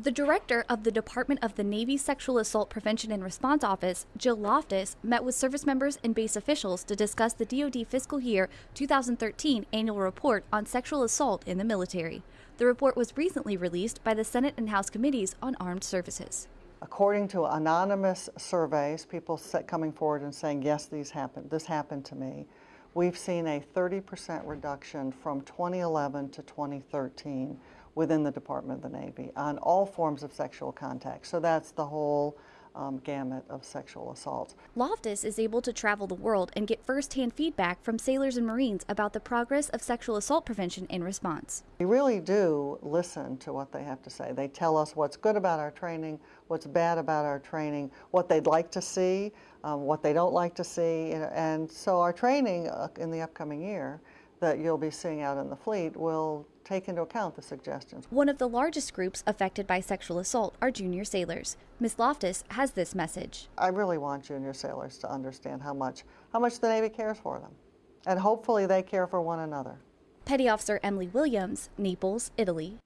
The director of the Department of the Navy Sexual Assault Prevention and Response Office, Jill Loftus, met with service members and base officials to discuss the DoD fiscal year 2013 annual report on sexual assault in the military. The report was recently released by the Senate and House Committees on Armed Services. According to anonymous surveys, people coming forward and saying, yes, these happened, this happened to me, we've seen a 30% reduction from 2011 to 2013 within the Department of the Navy on all forms of sexual contact. So that's the whole um, gamut of sexual assault. Loftus is able to travel the world and get firsthand feedback from sailors and Marines about the progress of sexual assault prevention and response. We really do listen to what they have to say. They tell us what's good about our training, what's bad about our training, what they'd like to see, um, what they don't like to see, and so our training uh, in the upcoming year that you'll be seeing out in the fleet will take into account the suggestions. One of the largest groups affected by sexual assault are junior sailors. Ms. Loftus has this message. I really want junior sailors to understand how much, how much the Navy cares for them. And hopefully they care for one another. Petty Officer Emily Williams, Naples, Italy.